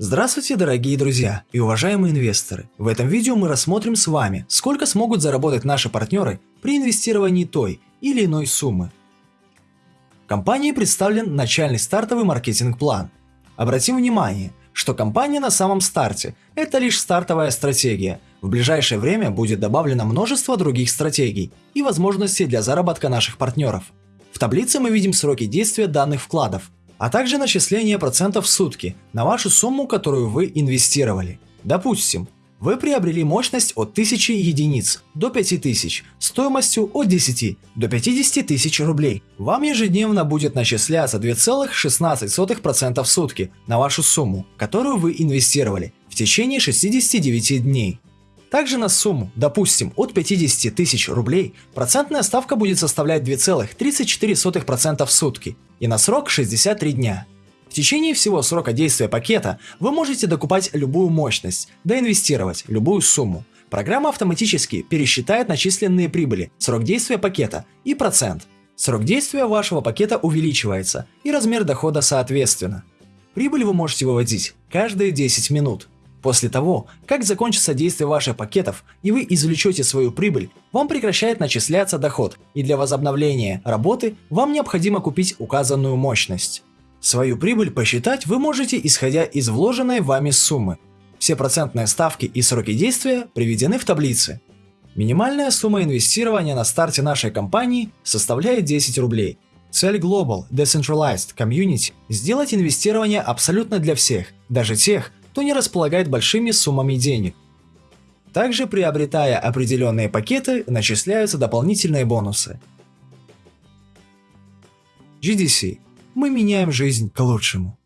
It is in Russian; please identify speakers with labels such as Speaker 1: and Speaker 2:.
Speaker 1: Здравствуйте, дорогие друзья и уважаемые инвесторы! В этом видео мы рассмотрим с вами, сколько смогут заработать наши партнеры при инвестировании той или иной суммы. Компании представлен начальный стартовый маркетинг-план. Обратим внимание, что компания на самом старте – это лишь стартовая стратегия. В ближайшее время будет добавлено множество других стратегий и возможностей для заработка наших партнеров. В таблице мы видим сроки действия данных вкладов, а также начисление процентов в сутки на вашу сумму, которую вы инвестировали. Допустим, вы приобрели мощность от 1000 единиц до 5000 стоимостью от 10 до 50 тысяч рублей. Вам ежедневно будет начисляться 2,16% в сутки на вашу сумму, которую вы инвестировали в течение 69 дней. Также на сумму, допустим, от 50 тысяч рублей, процентная ставка будет составлять 2,34% в сутки и на срок 63 дня. В течение всего срока действия пакета вы можете докупать любую мощность, доинвестировать любую сумму. Программа автоматически пересчитает начисленные прибыли, срок действия пакета и процент. Срок действия вашего пакета увеличивается и размер дохода соответственно. Прибыль вы можете выводить каждые 10 минут. После того, как закончится действие ваших пакетов и вы извлечете свою прибыль, вам прекращает начисляться доход, и для возобновления работы вам необходимо купить указанную мощность. Свою прибыль посчитать вы можете исходя из вложенной вами суммы. Все процентные ставки и сроки действия приведены в таблице. Минимальная сумма инвестирования на старте нашей компании составляет 10 рублей. Цель Global Decentralized Community – сделать инвестирование абсолютно для всех, даже тех, кто не располагает большими суммами денег. Также приобретая определенные пакеты, начисляются дополнительные бонусы. GDC. Мы меняем жизнь к лучшему.